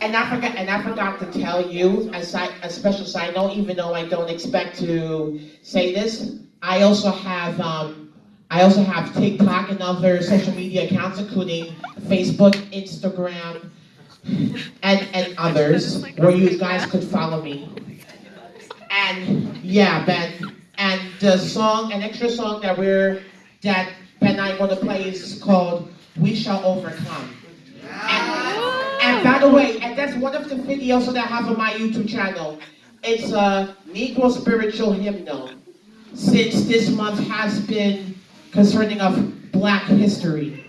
And I forgot, and I forgot to tell you, a a special side note, even though I don't expect to say this, I also have, um, I also have TikTok and other social media accounts, including Facebook, Instagram, and, and others, where you guys could follow me. And, yeah, Ben, and the song, an extra song that we're, that Ben and I are gonna play is called We Shall Overcome. And, by the way, and that's one of the videos that I have on my YouTube channel. It's a Negro spiritual hymnal. Since this month has been concerning of Black history.